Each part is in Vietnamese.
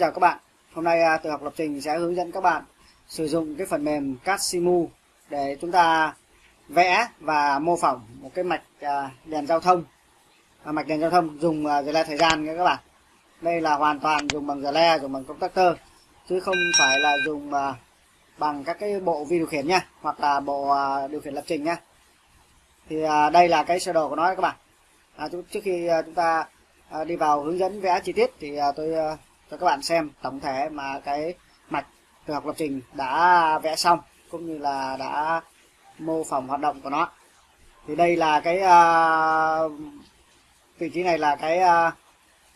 chào các bạn. Hôm nay à, tự học lập trình sẽ hướng dẫn các bạn sử dụng cái phần mềm Casimu để chúng ta vẽ và mô phỏng một cái mạch à, đèn giao thông. À, mạch đèn giao thông dùng giờ le thời gian nha các bạn. Đây là hoàn toàn dùng bằng giờ le dùng bằng công tắc tơ chứ không phải là dùng bằng các cái bộ vi điều khiển nha hoặc là bộ điều khiển lập trình nha. Thì đây là cái sơ đồ của nó các bạn. À, trước khi chúng ta đi vào hướng dẫn vẽ chi tiết thì tôi cho các bạn xem tổng thể mà cái mạch từ học lập trình đã vẽ xong cũng như là đã mô phỏng hoạt động của nó. Thì đây là cái uh, vị trí này là cái uh,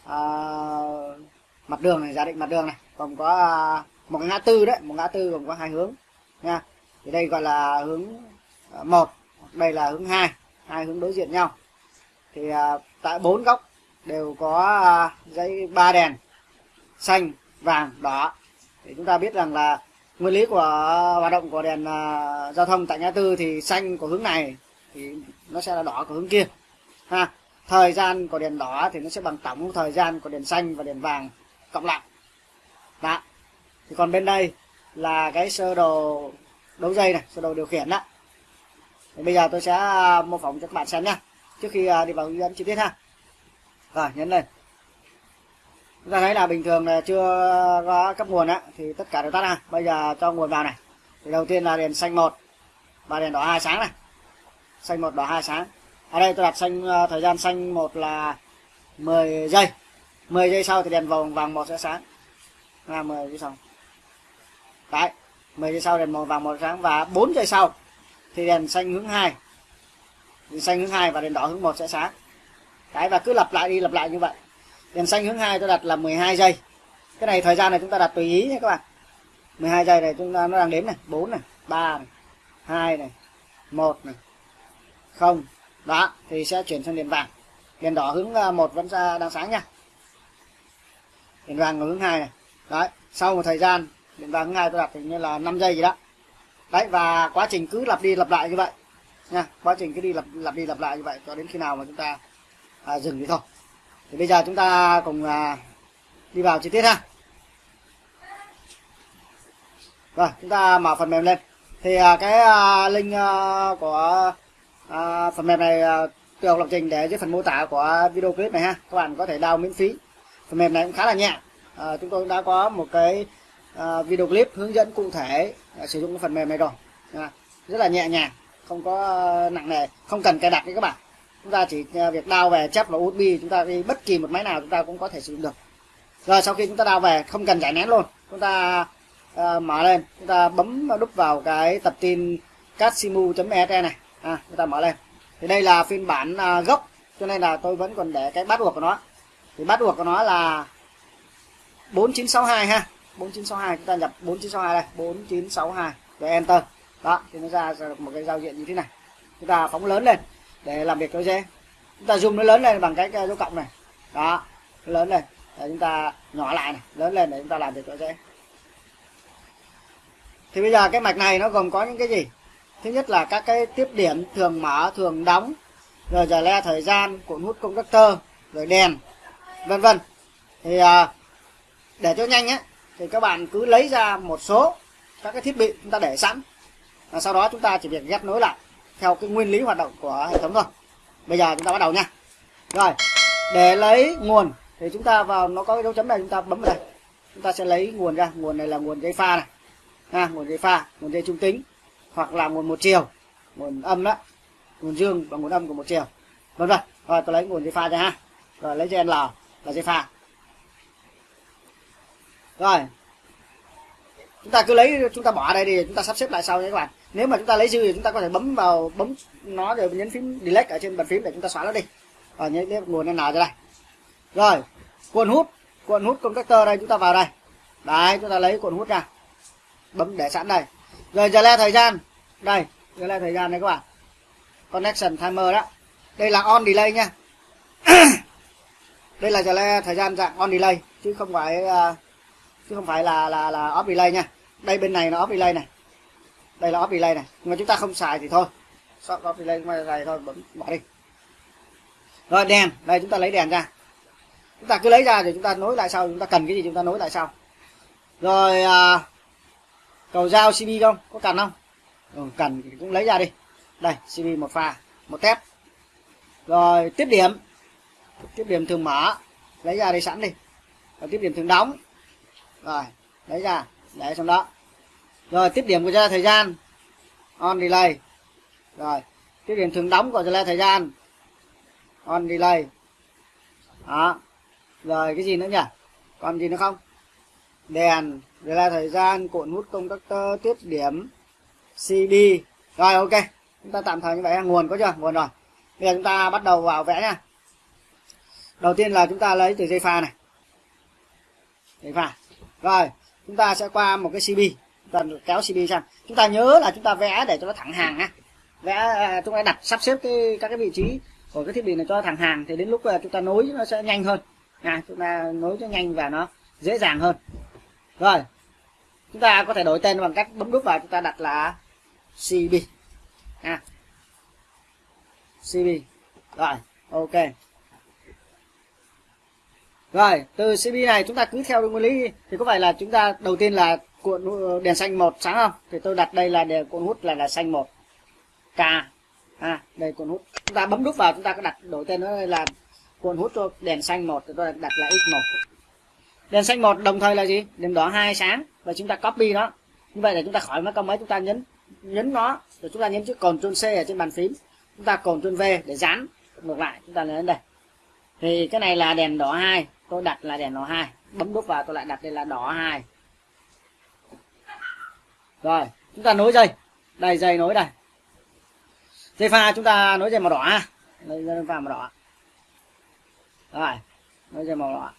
uh, mặt đường này giả định mặt đường này. Còn có uh, một ngã tư đấy một ngã tư gồm có hai hướng nha. Thì đây gọi là hướng một đây là hướng hai hai hướng đối diện nhau. Thì uh, tại bốn góc đều có uh, dây ba đèn xanh vàng đỏ. Thì chúng ta biết rằng là nguyên lý của hoạt động của đèn uh, giao thông tại ngã tư thì xanh của hướng này thì nó sẽ là đỏ của hướng kia. Ha thời gian của đèn đỏ thì nó sẽ bằng tổng thời gian của đèn xanh và đèn vàng cộng lại. Đó. Thì còn bên đây là cái sơ đồ đấu dây này sơ đồ điều khiển đó. Thì bây giờ tôi sẽ à, mô phỏng cho các bạn xem nhé trước khi à, đi vào hướng dẫn chi tiết ha. Rồi nhấn lên. Dạ ta thấy là bình thường là chưa có cấp nguồn á, thì tất cả đều tắt ra. Bây giờ cho nguồn vào này. Thì đầu tiên là đèn xanh một. Và đèn đỏ hai sáng này. Xanh một, đỏ hai sáng. Ở đây tôi đặt xanh ờ, thời gian xanh một là 10 giây. 10 giây sau thì đèn vòng vàng một sẽ sáng. Là 10 giây sau. Đấy 10 giây sau đèn màu vàng một sáng. Và 4 giây sau thì đèn xanh hướng hai. Đèn xanh hướng hai và đèn đỏ hướng một sẽ sáng. Đấy, và cứ lặp lại đi, lặp lại như vậy đèn xanh hướng hai tôi đặt là 12 giây. Cái này thời gian này chúng ta đặt tùy ý nhé các bạn. 12 giây này chúng ta nó đang đếm này. 4 này 3 này 2 này 1 này. 0 đó thì sẽ chuyển sang đèn vàng. Đèn đỏ hướng à, một vẫn ra đang sáng nha. Đèn vàng hướng hai này. Đấy sau một thời gian đèn vàng hướng hai tôi đặt thì như là 5 giây gì đó. Đấy và quá trình cứ lặp đi lặp lại như vậy nha. Quá trình cứ đi lặp lặp đi lặp lại như vậy cho đến khi nào mà chúng ta à, dừng thì thôi thì bây giờ chúng ta cùng à, đi vào chi tiết ha. Rồi chúng ta mở phần mềm lên. Thì à, cái à, link à, của à, phần mềm này à, tôi học lập trình để dưới phần mô tả của video clip này ha. Các bạn có thể download miễn phí. Phần mềm này cũng khá là nhẹ. Chúng tôi đã có một cái video clip hướng dẫn cụ thể sử dụng cái phần mềm này rồi. Rất là nhẹ nhàng không có nặng nề không cần cài đặt nữa các bạn chúng ta chỉ à, việc đao về chép vào USB chúng ta đi bất kỳ một máy nào chúng ta cũng có thể sử dụng được. Rồi sau khi chúng ta đao về không cần giải nén luôn. Chúng ta uh, mở lên. Chúng ta bấm đúc vào cái tập tin casimu.exe này. À, chúng ta mở lên. Thì đây là phiên bản uh, gốc cho nên là tôi vẫn còn để cái bắt buộc của nó. Thì bắt buộc của nó là 4962 ha. 4962 chúng ta nhập 4962 đây. 4962 rồi enter. Đó thì nó ra được một cái giao diện như thế này. Chúng ta phóng lớn lên để làm việc cho dễ chúng ta zoom nó lớn lên bằng cái dấu cộng này. Đó lớn lên. Để chúng ta nhỏ lại này lớn lên để chúng ta làm việc cho dễ thì bây giờ cái mạch này nó gồm có những cái gì? Thứ nhất là các cái tiếp điểm thường mở thường đóng rồi giờ le thời gian cuộn hút công tắc tơ rồi đèn vân vân. Thì à, để cho nhanh á thì các bạn cứ lấy ra một số các cái thiết bị chúng ta để sẵn. Và sau đó chúng ta chỉ việc ghép nối lại theo cái nguyên lý hoạt động của hệ thống thôi bây giờ chúng ta bắt đầu nha. Rồi, để lấy nguồn thì chúng ta vào, nó có cái dấu chấm này, chúng ta bấm vào đây. Chúng ta sẽ lấy nguồn ra. Nguồn này là nguồn dây pha này. Ha, nguồn dây pha, nguồn dây trung tính, hoặc là nguồn một chiều. Nguồn âm đó, nguồn dương và nguồn âm của một chiều. Vân vân rồi tôi lấy nguồn dây pha ra ha. Rồi lấy dây L là dây pha. Rồi, chúng ta cứ lấy, chúng ta bỏ đây đi, chúng ta sắp xếp lại sau nhé các bạn nếu mà chúng ta lấy dư thì chúng ta có thể bấm vào bấm nó rồi nhấn phím delete ở trên bàn phím để chúng ta xóa nó đi. Và nhấn nguồn n ra đây. Rồi cuộn hút. Cuộn hút contactor đây chúng ta vào đây. Đấy chúng ta lấy cuộn hút ra. Bấm để sẵn đây. Rồi giờ le thời gian. Đây giờ le thời gian này các bạn. Connection timer đó. Đây là on delay nha. Đây là giờ le thời gian dạng on delay chứ không phải uh, chứ không phải là là là off delay nha. Đây bên này nó off delay này đây là off delay này nhưng mà chúng ta không xài thì thôi. Shop off delay mà xài thôi bấm bỏ đi. Rồi đèn. Đây chúng ta lấy đèn ra. Chúng ta cứ lấy ra rồi chúng ta nối lại sau. Chúng ta cần cái gì chúng ta nối lại sau. Rồi à, cầu dao cb không? Có cần không? Ừ, cần thì cũng lấy ra đi. Đây cb một pha một tép. Rồi tiếp điểm. Tiếp điểm thường mở. Lấy ra đây sẵn đi. Rồi tiếp điểm thường đóng. Rồi lấy ra. Để trong đó rồi tiếp điểm của ra thời gian. On delay. Rồi tiếp điểm thường đóng của ra thời gian. On delay. Đó. Rồi, cái gì nữa nhỉ? Còn gì nữa không? Đèn. Là thời gian, cuộn hút công tắc tơ tiếp điểm cd rồi, ok. Chúng ta tạm thời như vậy. Nguồn có chưa? Nguồn rồi. Bây giờ chúng ta bắt đầu vào vẽ nha đầu tiên là chúng ta lấy từ dây pha này. Dây pha. Rồi, chúng ta sẽ qua một cái cb cần kéo cb sang chúng ta nhớ là chúng ta vẽ để cho nó thẳng hàng ha vẽ à, chúng ta đặt sắp xếp cái các cái vị trí của cái thiết bị này cho thẳng hàng thì đến lúc à, chúng ta nối nó sẽ nhanh hơn. À, chúng ta nối cho nhanh và nó dễ dàng hơn. Rồi chúng ta có thể đổi tên bằng cách bấm nút vào chúng ta đặt là cb à, cb rồi ok. Rồi từ cb này chúng ta cứ theo nguyên lý thì có phải là chúng ta đầu tiên là cuộn ờ, đèn xanh một, sáng không? Thì tôi đặt đây là đèn cuộn hút là là xanh một. K à đây cuộn hút. Chúng ta bấm nút vào, chúng ta có đặt đổi tên nó là cuộn hút cho đèn xanh một tôi đặt là x một. Đèn xanh một đồng thời là gì? Đèn đỏ hai sáng. Và chúng ta copy nó. Như vậy là chúng ta khỏi mất công mấy chúng ta nhấn nhấn nó. Rồi chúng ta nhấn chữ Ctrl C ở trên bàn phím. Chúng ta Ctrl V để dán ngược lại. Chúng ta lên đây. Thì cái này là đèn đỏ hai. Tôi đặt là đèn đỏ hai. Bấm nút vào, tôi lại đặt đây là đỏ hai rồi chúng ta nối dây. Đây dây nối đây. Dây pha chúng ta nối dây màu đỏ. Ha dây pha màu đỏ. Rồi nối dây màu đỏ.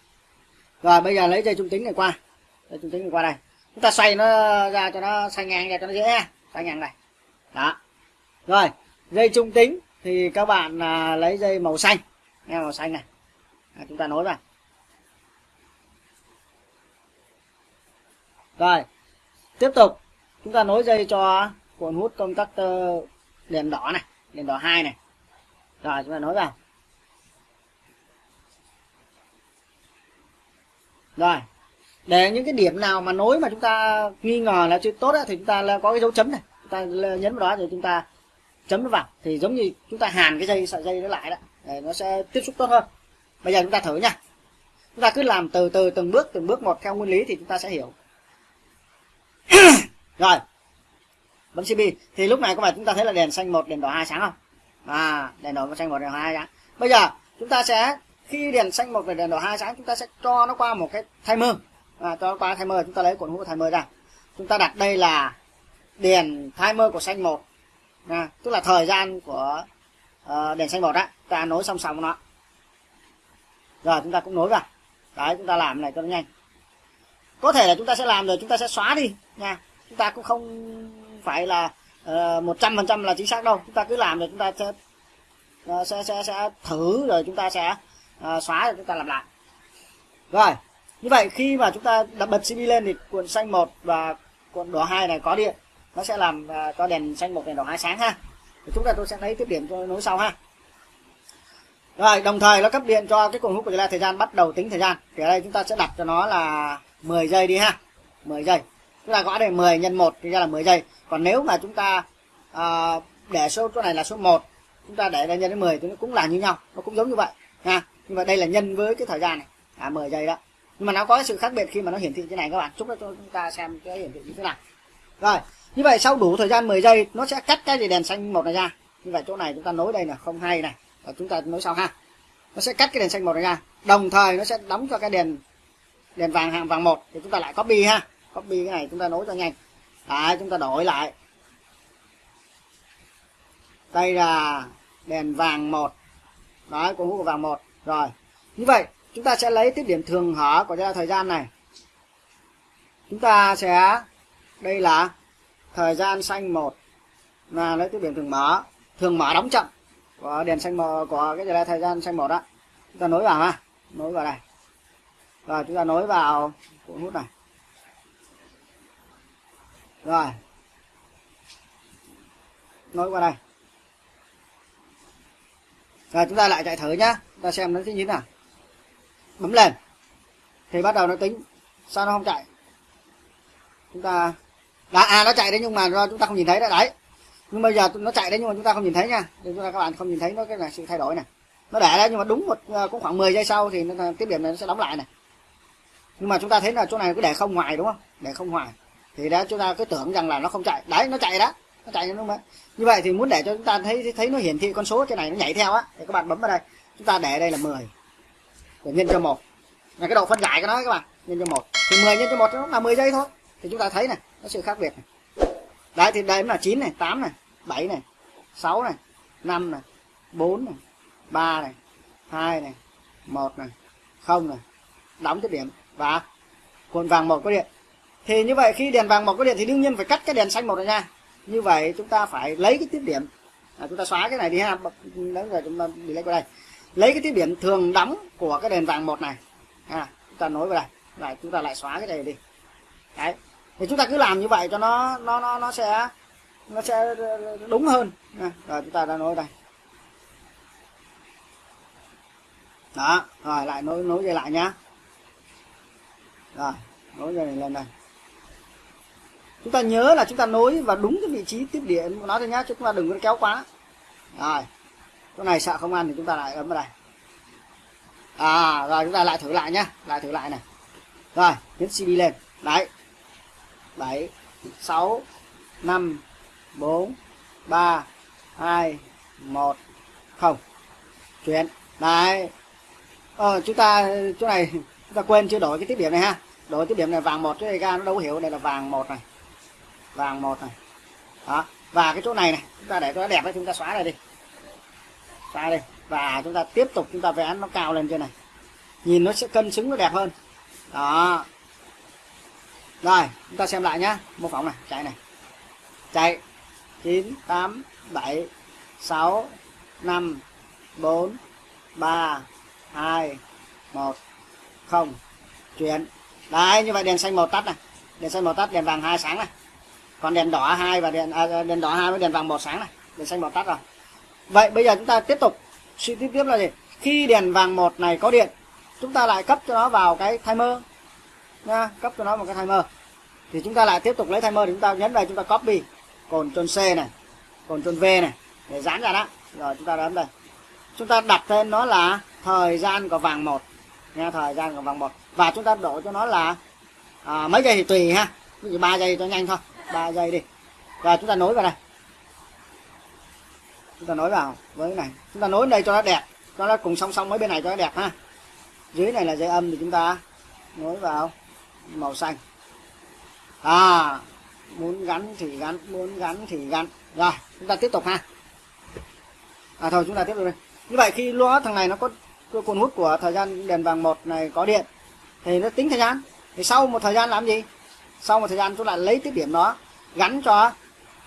Rồi bây giờ lấy dây trung tính này qua. Dây trung tính này qua đây. Chúng ta xoay nó ra cho nó xoay ngang ra cho nó dễ. Xoay ngang này đó. Rồi dây trung tính thì các bạn à, lấy dây màu xanh. Nghe màu xanh này. À, chúng ta nối vào rồi tiếp tục chúng ta nối dây cho cuộn hút công tắc đèn đỏ này, đèn đỏ hai này. Rồi, chúng ta nối vào. Rồi, để những cái điểm nào mà nối mà chúng ta nghi ngờ là chưa tốt thì chúng ta có cái dấu chấm này. Chúng ta nhấn vào đó rồi chúng ta chấm nó vào. Thì giống như chúng ta hàn cái dây, sợi dây nó lại đó, để nó sẽ tiếp xúc tốt hơn. Bây giờ chúng ta thử nha. Chúng ta cứ làm từ từ từng bước từng bước một theo nguyên lý thì chúng ta sẽ hiểu. rồi. Bấm cb thì lúc này có phải chúng ta thấy là đèn xanh một đèn đỏ hai sáng không? À đèn đỏ xanh một đèn đỏ hai sáng. Bây giờ chúng ta sẽ khi đèn xanh một và đèn đỏ hai sáng chúng ta sẽ cho nó qua một cái timer. À, cho nó qua timer chúng ta lấy cuộn hút timer ra. Chúng ta đặt đây là đèn timer của xanh một. À, tức là thời gian của uh, đèn xanh một á ta nối song song nó. Rồi chúng ta cũng nối vào. Đấy chúng ta làm này cho nó nhanh. Có thể là chúng ta sẽ làm rồi chúng ta sẽ xóa đi nha chúng ta cũng không phải là ờ, một trăm phần trăm là chính xác đâu. Chúng ta cứ làm rồi chúng ta sẽ ờ, sẽ, sẽ sẽ thử rồi chúng ta sẽ uh, xóa rồi chúng ta làm lại. Rồi như vậy khi mà chúng ta đặt bật cb lên thì cuộn xanh một và cuộn đỏ hai này có điện. Nó sẽ làm uh, cho đèn xanh một đèn đỏ hai sáng ha. Thì chúng ta tôi sẽ lấy tiếp điểm cho nối sau ha. Rồi đồng thời nó cấp điện cho cái cuộn hút của chúng ta thời gian bắt đầu tính thời gian. Thì ở đây chúng ta sẽ đặt cho nó là 10 giây đi ha. 10 giây chúng ta gõ đây 10 nhân 1 thì ra là 10 giây. Còn nếu mà chúng ta à, để số chỗ này là số 1 chúng ta để đây nhân đến 10 thì nó cũng là như nhau nó cũng giống như vậy ha nhưng mà đây là nhân với cái thời gian này. À 10 giây đó. Nhưng mà nó có sự khác biệt khi mà nó hiển thị thế này các bạn. Chúc cho chúng ta xem cái hiển thị như thế nào. Rồi như vậy sau đủ thời gian 10 giây nó sẽ cắt cái gì đèn xanh một này ra. Như vậy chỗ này chúng ta nối đây là không hay này. Và chúng ta nối sau ha. Nó sẽ cắt cái đèn xanh một này ra. Đồng thời nó sẽ đóng cho cái đèn đèn vàng hàng vàng một thì chúng ta lại copy ha copy cái này chúng ta nối cho nhanh. Đấy, chúng ta đổi lại. Đây là đèn vàng một. Đấy cuốn hút của vàng một. Rồi, như vậy, chúng ta sẽ lấy tiếp điểm thường hở của thời gian này. Chúng ta sẽ, đây là thời gian xanh một. Là lấy tiếp điểm thường mở. Thường mở đóng chậm của đèn xanh mờ, của cái là thời gian xanh một đó. Chúng ta nối vào ha. Nối vào đây. Rồi, chúng ta nối vào cuộn hút này rồi. Nối qua đây. Rồi chúng ta lại chạy thử nhá. Chúng ta xem nó như thế nào. Bấm lên. Thì bắt đầu nó tính sao nó không chạy. Chúng ta đã à nó chạy đấy nhưng mà do chúng ta không nhìn thấy đấy đấy. Nhưng bây giờ nó chạy đấy nhưng mà chúng ta không nhìn thấy nha. Thì chúng ta các bạn không nhìn thấy nó cái là sự thay đổi này. Nó để đấy nhưng mà đúng một à, cũng khoảng 10 giây sau thì nó, tiếp điểm này nó sẽ đóng lại này. Nhưng mà chúng ta thấy là chỗ này cứ để không ngoài đúng không? Để không ngoài thì đó, chúng ta cứ tưởng rằng là nó không chạy. Đấy, nó chạy đó. Nó chạy đúng không như vậy thì muốn để cho chúng ta thấy thấy nó hiển thị con số trên này, nó nhảy theo á. Thì các bạn bấm vào đây. Chúng ta để đây là 10 để nhân cho một. Là cái độ phân giải của nó các bạn, nhân cho một. Thì 10 nhân cho một nó là 10 giây thôi. Thì chúng ta thấy này, nó sự khác biệt này. Đấy, thì đây là 9 này 8 này 7 này 6 này 5 này 4 này 3 này 2 này 1 này 0 này. Đóng tiếp điểm. Và cuộn vàng một có điện thì như vậy khi đèn vàng một cái điện thì đương nhiên phải cắt cái đèn xanh một này nha như vậy chúng ta phải lấy cái tiếp điểm. À, chúng ta xóa cái này đi ha. Lớn rồi chúng ta đi lấy qua đây. Lấy cái tiếp điểm thường đóng của cái đèn vàng một này. À, chúng ta nối vào đây. Lại chúng ta lại xóa cái này đi. Đấy. Thì chúng ta cứ làm như vậy cho nó nó nó nó sẽ nó sẽ đúng hơn. À, rồi chúng ta đã nối đây. Đó rồi lại nối nối dây lại nhá. Rồi nối dây này lên đây chúng ta nhớ là chúng ta nối vào đúng cái vị trí tiếp điện. Của nó thôi nhá chứ chúng ta đừng có kéo quá. Rồi chỗ này sợ không ăn thì chúng ta lại ấm vào đây. À rồi chúng ta lại thử lại nhá. Lại thử lại này. Rồi nhấn cd lên. Đấy. Bảy sáu năm bốn ba hai một không. Chuyển. Đấy. Ờ, chúng ta chỗ này chúng ta quên chưa đổi cái tiếp điểm này ha. Đổi tiếp điểm này vàng một cái ga nó đâu hiểu. Đây là vàng một này vàng một này. Đó, và cái chỗ này này, chúng ta để cho nó đẹp ấy, chúng ta xóa đây đi. Xóa đây và chúng ta tiếp tục chúng ta vẽ nó cao lên trên này. Nhìn nó sẽ cân xứng nó đẹp hơn. Đó. Rồi, chúng ta xem lại nhá. Mô phỏng này, chạy này. Chạy. 9 8 7 6 5 4 3 2 1 0 chuyển. Đấy, như vậy đèn xanh màu tắt này. Đèn xanh màu tắt, đèn vàng hai sáng này còn đèn đỏ hai và đèn à, đèn đỏ hai với đèn vàng một sáng này. Đèn xanh màu tắt rồi. Vậy bây giờ chúng ta tiếp tục suy tiếp tiếp là gì? Khi đèn vàng một này có điện chúng ta lại cấp cho nó vào cái timer nha cấp cho nó một cái timer. Thì chúng ta lại tiếp tục lấy timer thì chúng ta nhấn vào chúng ta copy. Cồn chôn C này cồn chôn V này để dán ra đó. Rồi chúng ta ấn đây. Chúng ta đặt tên nó là thời gian của vàng một nha thời gian của vàng một. Và chúng ta đổ cho nó là à, mấy giây thì tùy ha. Ví dụ ba giây cho nhanh thôi. 3 giây đi. Và chúng ta nối vào đây chúng ta nối vào với cái này. Chúng ta nối đây cho nó đẹp. Cho nó cùng song song với bên này cho nó đẹp ha. Dưới này là dây âm thì chúng ta nối vào màu xanh. À muốn gắn thì gắn, muốn gắn thì gắn. Rồi, chúng ta tiếp tục ha. À thôi, chúng ta tiếp tục đi như vậy khi loa thằng này nó có cái cuốn hút của thời gian đèn vàng một này có điện, thì nó tính thời gian. Thì sau một thời gian làm gì? Sau một thời gian chúng lại lấy tiếp điểm đó, gắn cho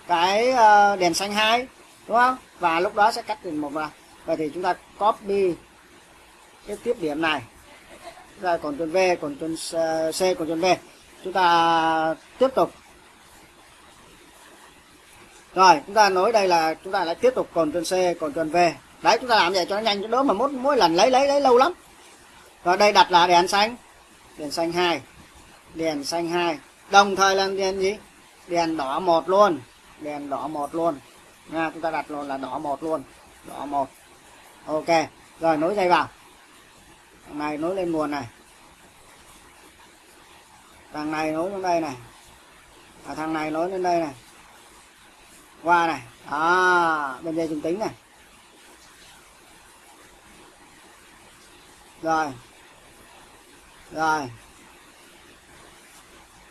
cái ờ, đèn xanh hai, đúng không? Và lúc đó sẽ cắt thành một vào vậy thì chúng ta copy cái tiếp điểm này. Ra còn tuần V, còn tuần C còn tuần V. Chúng ta tiếp tục. Rồi, chúng ta nói đây là chúng ta lại tiếp tục còn tuần C, còn tuần V. Đấy, chúng ta làm vậy cho nó nhanh cho đỡ mà mỗi mỗi lần lấy lấy lấy lâu lắm. Rồi đây đặt là đèn xanh. Đèn xanh hai. Đèn xanh hai đồng thời là đèn gì? Đèn đỏ một luôn. Đèn đỏ một luôn. Nha chúng ta đặt luôn là đỏ một luôn. Đỏ một. Ok rồi nối dây vào. Thằng này nối lên nguồn này. Thằng này nối lên đây này. À, thằng này nối lên đây này. Qua này. À bên dây trung tính này. Rồi. Rồi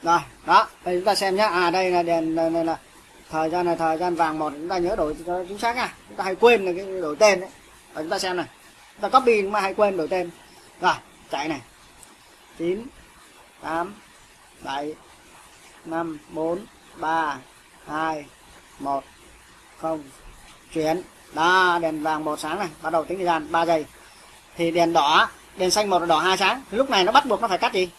rồi đó đây chúng ta xem nhé à đây là đèn này, này là thời gian này thời gian vàng một chúng ta nhớ đổi cho chính xác nha chúng ta hay quên là cái đổi tên đấy. Và chúng ta xem này. Chúng ta copy mà hay quên đổi tên. Rồi chạy này. Chín tám bảy năm bốn ba hai một không. Chuyển. Đó đèn vàng một sáng này. Bắt đầu tính thời gian 3 giây. Thì đèn đỏ đèn xanh một đỏ hai sáng. Lúc này nó bắt buộc nó phải cắt gì?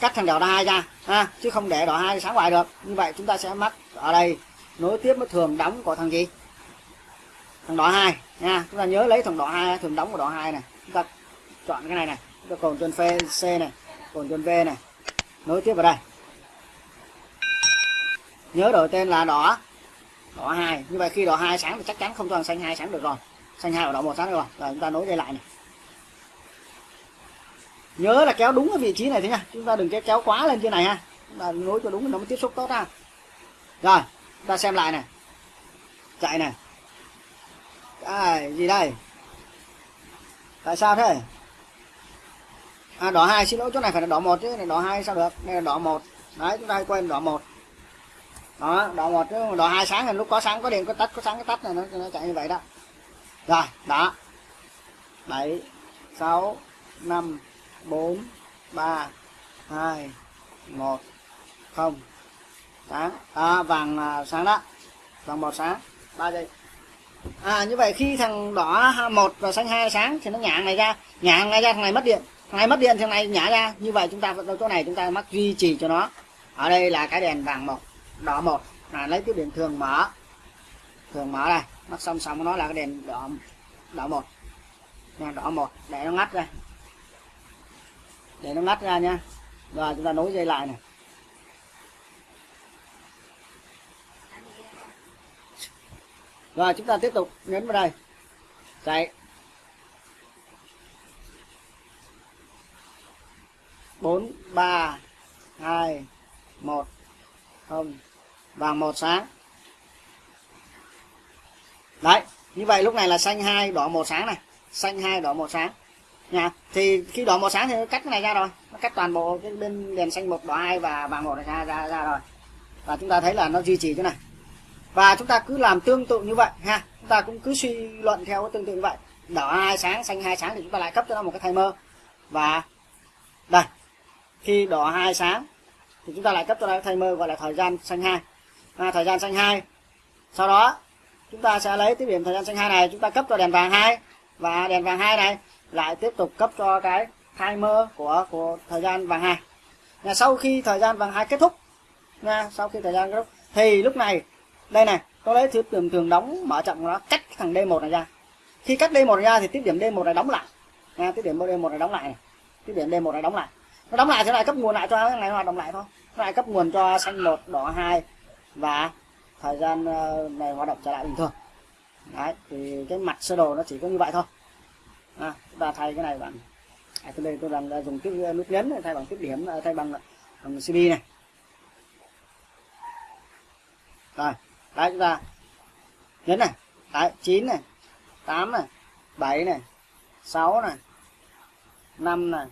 Cắt thằng đỏ hai ra, ha, chứ không để đỏ hai sáng ngoài được. Như vậy chúng ta sẽ mắc ở đây, nối tiếp với thường đóng của thằng gì? Thằng đỏ hai, nha. Chúng ta nhớ lấy thằng đỏ hai, thường đóng của đỏ hai này. Chúng ta chọn cái này này. Cho cồn chân phê C này, cồn chân V này. Nối tiếp vào đây. Nhớ đổi tên là đỏ đỏ hai. Như vậy khi đỏ hai sáng thì chắc chắn không cho thằng xanh hai sáng được rồi. Xanh hai và đỏ một sáng được rồi. Rồi chúng ta nối dây lại này nhớ là kéo đúng cái vị trí này thế nha. Chúng ta đừng kéo kéo quá lên trên này ha. Chúng ta nối cho đúng nó mới tiếp xúc tốt ha. Rồi chúng ta xem lại này. Chạy này. À, gì đây? Tại sao thế? À đỏ hai xin lỗi chỗ này phải là đỏ một chứ này đỏ hai sao được? Đây là đỏ một. Đấy chúng ta hay quên đỏ một. Đó đỏ một chứ đỏ hai sáng là lúc có sáng có điện có tắt có sáng có tắt này nó, nó chạy như vậy đó. Rồi đó. Bảy sáu năm bốn ba hai một không. Sáng. À, vàng à, sáng đó. Vàng một sáng. Ba giây. À như vậy khi thằng đỏ một và xanh hai sáng thì nó nhả này ra. Nhả này ra thằng này mất điện. Thằng này mất điện thằng này nhả ra. Như vậy chúng ta vẫn chỗ này chúng ta mắc duy trì cho nó. Ở đây là cái đèn vàng một đỏ một. Là lấy tiếp điện thường mở. Thường mở đây. Mắc xong xong nó là cái đèn đỏ đỏ một. Nha đỏ một. Để nó ngắt ra để nó ngắt ra nha rồi chúng ta nối dây lại này. Rồi, chúng ta tiếp tục nhấn vào đây. Chạy bốn, ba, hai, một. Không. Vàng một sáng. Đấy, như vậy lúc này là xanh hai đỏ một sáng này. Xanh hai đỏ một sáng nha. Thì khi đỏ một sáng thì nó cắt cái này ra rồi. Nó cắt toàn bộ cái bên đèn xanh một đỏ hai và vàng một này ra ra ra rồi. Và chúng ta thấy là nó duy trì chỗ này. Và chúng ta cứ làm tương tự như vậy ha. Chúng ta cũng cứ suy luận theo cái tương tự như vậy. Đỏ hai sáng xanh hai sáng thì chúng ta lại cấp cho nó một cái timer. Và đây. Khi đỏ hai sáng thì chúng ta lại cấp cho nó cái timer gọi là thời gian xanh hai. À, thời gian xanh hai sau đó chúng ta sẽ lấy cái điểm thời gian xanh hai này chúng ta cấp cho đèn vàng hai. Và đèn vàng hai này lại tiếp tục cấp cho cái timer của của thời gian vàng hai. Là sau khi thời gian vàng hai kết thúc, nha, sau khi thời gian kết thúc, thì lúc này, đây này tôi lấy thứ thường thường đóng mở chậm nó cắt thằng D1 này ra. Khi cắt D1 ra thì tiếp điểm D1 này đóng lại. Nha, tiếp điểm D1 này đóng lại này. Tiếp điểm D1 này đóng lại. Nó đóng lại thế này cấp nguồn lại cho cái này hoạt động lại thôi. Nó lại cấp nguồn cho xanh một, đỏ hai và thời gian ờ, này hoạt động trở lại bình thường. Đấy, thì cái mặt sơ đồ nó chỉ có như vậy thôi à, chúng ta thay cái này bạn, à, tôi đây tôi làm dùng tiếp à, nút nhấn thay bằng tiếp điểm à, thay bằng, à, bằng cd này. Rồi đấy chúng ta nhấn này đấy chín này tám này bảy này sáu này năm này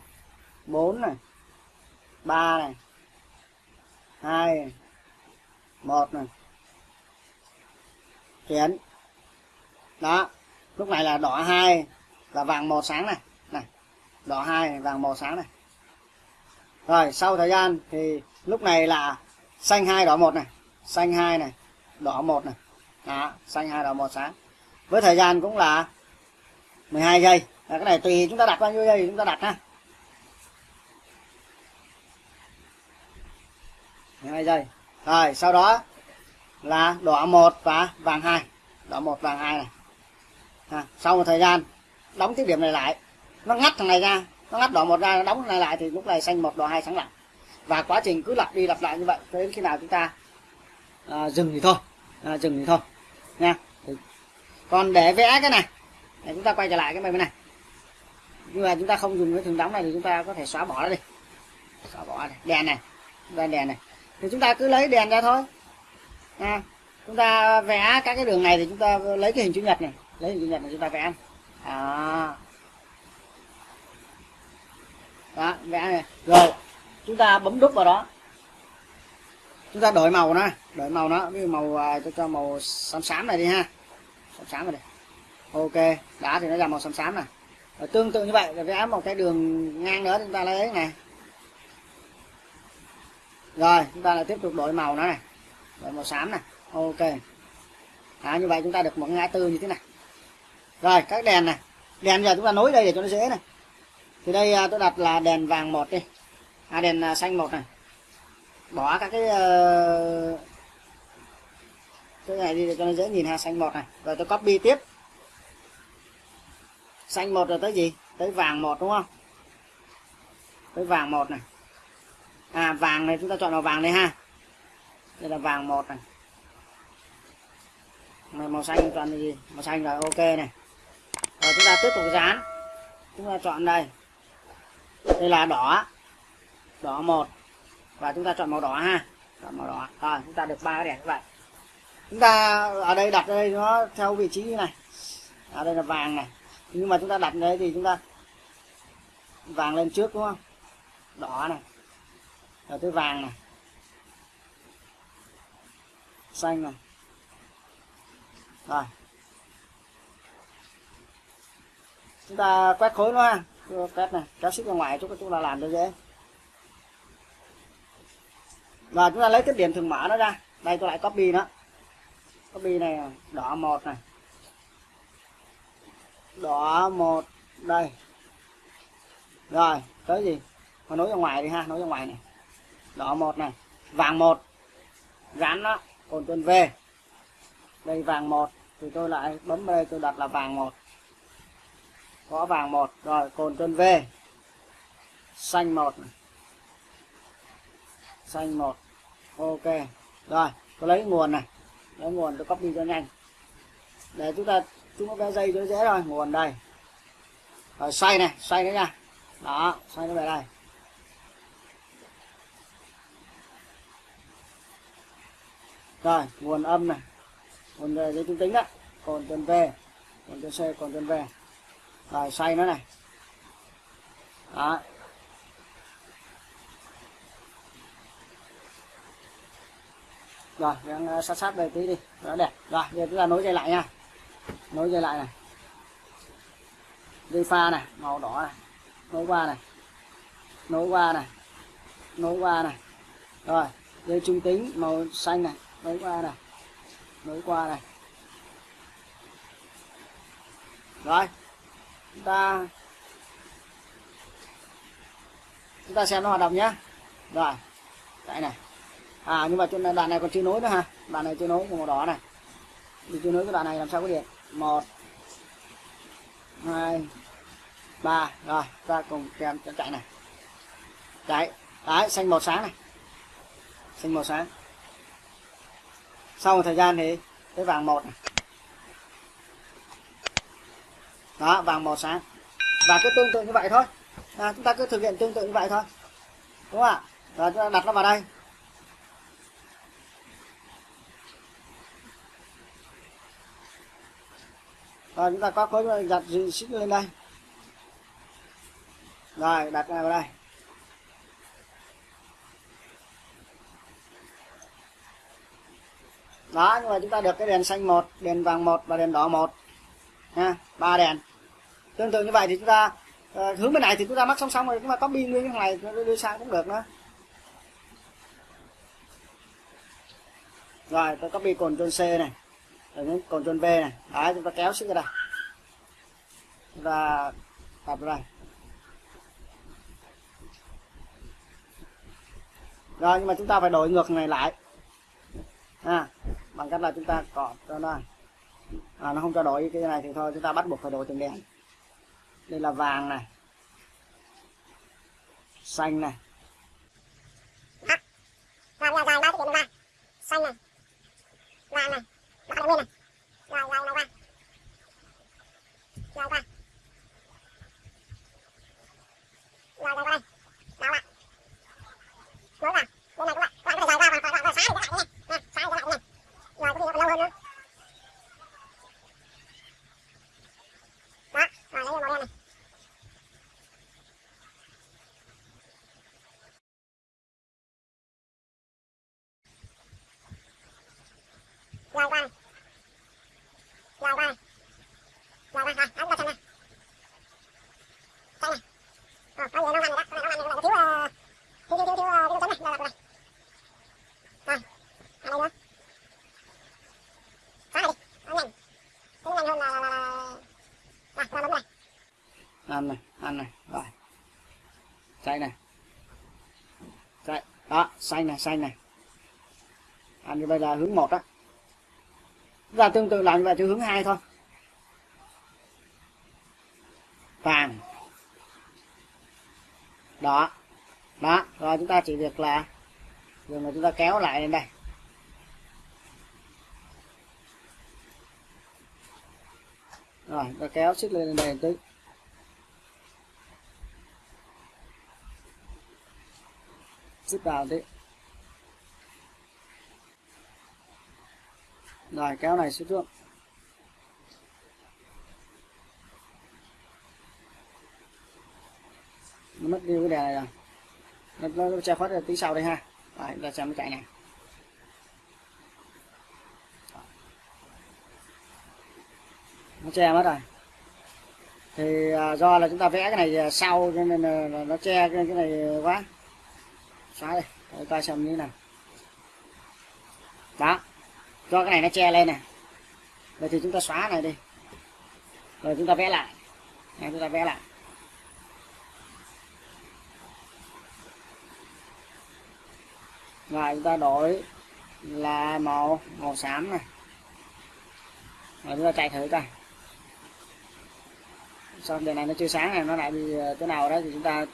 bốn này ba này hai này 1 này. Chuyển đó lúc này là đỏ hai là vàng màu sáng này. Này đỏ hai này, vàng màu sáng này. Rồi sau thời gian thì lúc này là xanh hai đỏ một này. Xanh hai này đỏ một này. Đó xanh hai đỏ một sáng. Với thời gian cũng là 12 giây. Là cái này tùy chúng ta đặt bao nhiêu giây chúng ta đặt ha. 12 giây. Rồi sau đó là đỏ một và vàng hai. Đỏ một vàng hai này. Ha. sau một thời gian đóng tiếp điểm này lại. Nó ngắt thằng này ra nó ngắt đỏ một ra nó đóng này lại thì lúc này xanh một đỏ hai sáng lặng. Và quá trình cứ lặp đi lặp lại như vậy cho đến khi nào chúng ta à, dừng thì thôi. À, dừng thì thôi. Nha. Còn để vẽ cái này để chúng ta quay trở lại cái bên này. Nhưng mà chúng ta không dùng cái thường đóng này thì chúng ta có thể xóa bỏ nó đi. Xóa bỏ này đèn này. Đèn đèn này. Thì chúng ta cứ lấy đèn ra thôi. À, chúng ta vẽ các cái đường này thì chúng ta lấy cái hình chữ nhật này. Lấy hình chữ nhật này chúng ta vẽ à. đó vẽ này. Rồi chúng ta bấm đúc vào đó. Chúng ta đổi màu nó đổi màu nó ví dụ màu tôi cho cho màu xám xám này đi ha. Xám xám này đi. Ok đá thì nó ra màu xám xám này rồi tương tự như vậy rồi vẽ một cái đường ngang nữa chúng ta lấy này. Rồi chúng ta lại tiếp tục đổi màu nó này. Đổi màu xám này. Ok. À, như vậy chúng ta được một ngã tư như thế này rồi các đèn này. Đèn giờ chúng ta nối đây để cho nó dễ này. Thì đây à, tôi đặt là đèn vàng một đi. À, đèn à, xanh một này. Bỏ các cái uh, cái này đi để cho nó dễ nhìn ha xanh một này. Rồi tôi copy tiếp. Xanh một rồi tới gì? Tới vàng một đúng không? Tới vàng một này. À vàng này chúng ta chọn màu vàng đây ha. Đây là vàng một này. Này màu xanh chọn gì? Màu xanh rồi ok này rồi chúng ta tiếp tục dán. Chúng ta chọn đây. Đây là đỏ. Đỏ một. Và chúng ta chọn màu đỏ ha. Chọn màu đỏ. Rồi, chúng ta được ba cái đèn như vậy. Chúng ta, ở đây đặt đây nó theo vị trí như này. Ở đây là vàng này. Nhưng mà chúng ta đặt đấy thì chúng ta vàng lên trước đúng không? Đỏ này. Rồi tới vàng này. Xanh này. Rồi. Chúng ta quét khối nó ha. Quét này. Kéo xích ra ngoài chúng chúng ta làm cho dễ và chúng ta lấy cái điểm thường mở nó ra. Đây, tôi lại copy nó. Copy này, đỏ một này. Đỏ một, đây. Rồi, tới gì? Mà nối ra ngoài đi ha, nối ra ngoài này. Đỏ một này. Vàng một. Gắn nó. Còn tuần v. Đây, vàng một. Thì tôi lại bấm đây, tôi đặt là vàng một gõ vàng một, rồi cồn tuần v xanh một xanh một. Ok. Rồi, tôi lấy nguồn này. Lấy nguồn tôi copy cho nhanh. Để chúng ta, chúng nó cái dây cho dễ rồi. Nguồn đây. Rồi xoay này xoay nữa nha. Đó xoay nó về đây. Rồi, nguồn âm này. Nguồn về dây trung tính đó. Còn tuần v còn tuần c còn tuần v rồi, xoay nó này. Đó. Rồi đang ờ, sát sát đây tí đi. Nó đẹp. Rồi, giờ chúng ta nối dây lại nha. Nối dây lại này. Dây pha này, màu đỏ này. Nối qua này. Nối qua này. Nối qua này. Rồi, dây trung tính, màu xanh này. Nối qua này. Nối qua này. Rồi chúng ta chúng ta xem nó hoạt động nhé rồi đây này. À nhưng mà trên đoạn này còn chưa nối nữa ha. Đoạn này chưa nối của màu đỏ này. Thì chưa nối cái đoạn này làm sao có điện? Một, hai, ba. Rồi ta cùng kèm cho chạy này. Chạy đấy, xanh màu sáng này. Xanh màu sáng. Sau một thời gian thì cái vàng một này đó vàng màu sáng. Và cứ tương tự như vậy thôi. À, chúng ta cứ thực hiện tương tự như vậy thôi. Đúng không ạ? Rồi chúng ta đặt nó vào đây. Rồi chúng ta có khối đặt xích lên đây. Rồi đặt vào đây. Đó nhưng mà chúng ta được cái đèn xanh một đèn vàng một và đèn đỏ một ha ba đèn. Tương tự như vậy thì chúng ta uh, hướng bên này thì chúng ta mắc song song rồi chúng ta copy nguyên cái này đưa sang cũng được nữa. Rồi tôi copy cồn c này rồi những cồn v này. Đấy chúng ta kéo xuống ra đây. Chúng ta tập ra đây. Rồi nhưng mà chúng ta phải đổi ngược này lại. À, bằng cách là chúng ta cọp cho nó à, nó không cho đổi cái này thì thôi chúng ta bắt buộc phải đổi từng đèn đây là vàng này xanh này rồi giờ dài ba cái ba xanh này vàng này đỏ này nguyên này rồi màu qua đây nối vào bên này các bạn có thể dài ra và sáng sáng rồi có lâu hơn nữa đó rồi lấy màu đen này rồi qua này qua này qua rồi ấn vào chân này xanh này ờ có gì nó ăn rồi đó này nó ăn rồi thiếu thiếu thiếu thiếu thiếu con này rồi rồi rồi ở đây nữa đi nhanh nhanh hơn là là là là bấm này ăn này ăn này rồi xanh này xanh đó xanh này xanh này ăn như bây giờ hướng một đó và tương tự làm như vậy theo hướng hai thôi. Vàng. Đó. Đó. Rồi chúng ta chỉ việc là dùng là chúng ta kéo lại lên đây. Rồi ta kéo xích lên đây một tí. Xích vào tí. Rồi kéo này xuống xuống nó mất đi cái đèn này rồi. Nó, nó, nó che khuất ra tí sau đây ha. Rồi chúng ta xem nó chạy này nó che mất rồi. Thì à, do là chúng ta vẽ cái này à, sau cho nên là, nó che cái, cái này quá. Xóa đây để ta xem như thế nào. Đó do cái này nó che lên này. Vậy thì chúng ta xóa này đi. Rồi chúng ta vẽ lại. Này, chúng ta vẽ lại. Rồi chúng ta đổi là màu màu xám này. Rồi chúng ta chạy thử coi. Xong giờ này nó chưa sáng này nó lại bị thế ờ, nào đó thì chúng ta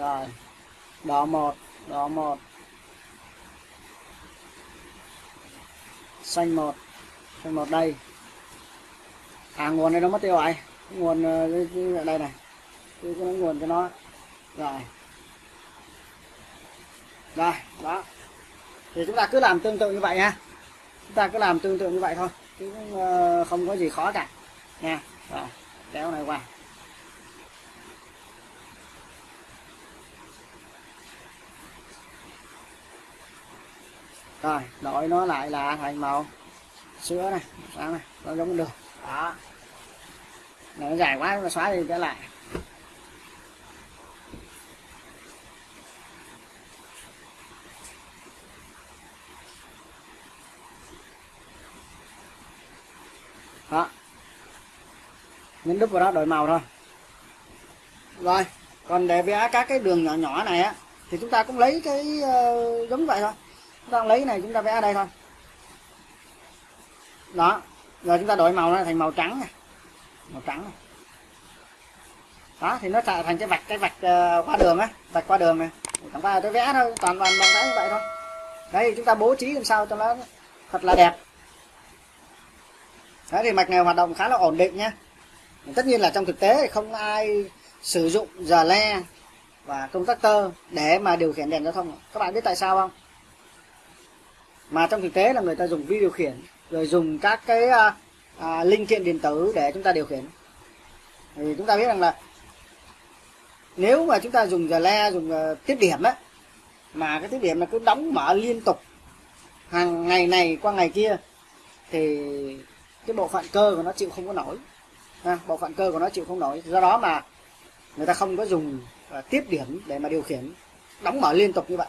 rồi. Đỏ một đỏ một. Xanh một xanh một đây. À nguồn này nó mất tiêu rồi. Nguồn ờ, ở đây này. Tôi có nguồn cho nó. Rồi. Rồi, đó. Thì chúng ta cứ làm tương tự như vậy ha. Chúng ta cứ làm tương tự như vậy thôi. Chứ ờ, không có gì khó cả. Nha. Rồi, kéo này qua. Rồi đổi nó lại là thành màu sữa này sáng này nó giống được đó. Này nó dài quá nó xóa đi trở lại. Đó. Nhấn đúp vào đó đổi màu thôi. Rồi còn để vẽ các cái đường nhỏ nhỏ này á thì chúng ta cũng lấy cái uh, giống vậy thôi chúng ta lấy này chúng ta vẽ ở đây thôi. Đó rồi chúng ta đổi màu nó thành màu trắng này màu trắng này đó thì nó thành cái vạch cái vạch uh, qua đường á vạch qua đường này chẳng qua tôi vẽ thôi toàn toàn bằng vẽ như vậy thôi. Đây chúng ta bố trí làm sao cho nó thật là đẹp. Đấy thì mạch này hoạt động khá là ổn định nhé tất nhiên là trong thực tế không ai sử dụng giờ le và công tắc tơ để mà điều khiển đèn giao thông. Các bạn biết tại sao không? Mà trong thực tế là người ta dùng vi điều khiển rồi dùng các cái à, à, linh kiện điện tử để chúng ta điều khiển. Thì chúng ta biết rằng là nếu mà chúng ta dùng giờ le dùng uh, tiết điểm ấy mà cái tiết điểm là cứ đóng mở liên tục hàng ngày này qua ngày kia thì cái bộ phận cơ của nó chịu không có nổi. Ha, bộ phận cơ của nó chịu không nổi. Do đó mà người ta không có dùng uh, tiết điểm để mà điều khiển đóng mở liên tục như vậy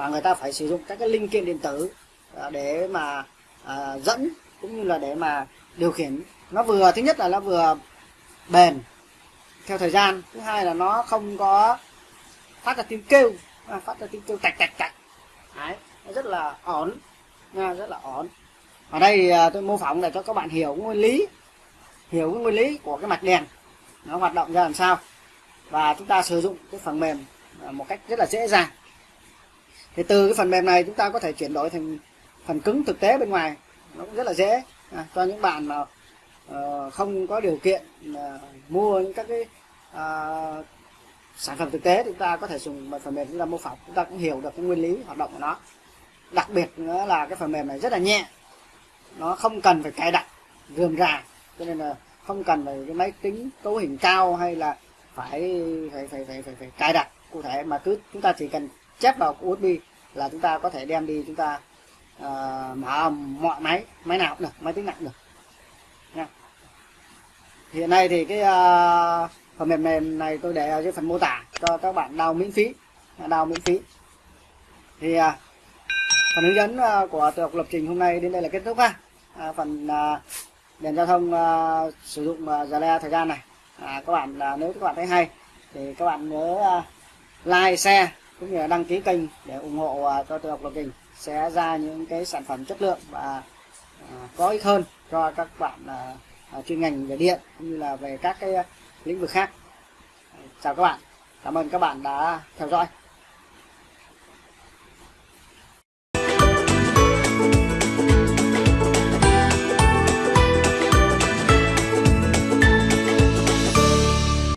mà người ta phải sử dụng các cái linh kiện điện tử à, để mà à, dẫn cũng như là để mà điều khiển. Nó vừa thứ nhất là nó vừa bền theo thời gian thứ hai là nó không có phát ra tiếng kêu à, phát ra tiếng kêu tạch tạch tạch đấy nó rất là ổn nha rất là ổn. Ở đây à, tôi mô phỏng để cho các bạn hiểu nguyên lý hiểu cái nguyên lý của cái mạch đèn. Nó hoạt động ra làm sao. Và chúng ta sử dụng cái phần mềm à, một cách rất là dễ dàng thì từ cái phần mềm này chúng ta có thể chuyển đổi thành phần cứng thực tế bên ngoài. Nó cũng rất là dễ. À, cho những bạn mà uh, không có điều kiện uh, mua những các cái uh, sản phẩm thực tế thì chúng ta có thể dùng một phần mềm chúng ta mô phỏng. Chúng ta cũng hiểu được cái nguyên lý hoạt động của nó. Đặc biệt nữa là cái phần mềm này rất là nhẹ. Nó không cần phải cài đặt rườm rà. Cho nên là không cần phải cái máy tính cấu hình cao hay là phải phải phải phải phải, phải cài đặt cụ thể mà cứ chúng ta chỉ cần chép vào USB là chúng ta có thể đem đi chúng ta uh, mở mọi máy máy nào cũng được máy tính nặng được. Nha. Hiện nay thì cái uh, phần mềm này, này tôi để ở dưới phần mô tả cho các bạn đào miễn phí đào miễn phí. Thì uh, phần hướng dẫn uh, của tự học lập trình hôm nay đến đây là kết thúc ha. Uh, phần uh, đèn giao thông uh, sử dụng uh, giờ le thời gian này. À, các bạn uh, nếu các bạn thấy hay thì các bạn nhớ uh, like share cũng như là đăng ký kênh để ủng hộ à, cho tôi học lập trình sẽ ra những cái sản phẩm chất lượng và à, có ích hơn cho các bạn à, chuyên ngành về điện cũng như là về các cái lĩnh vực khác. Chào các bạn. Cảm ơn các bạn đã theo dõi.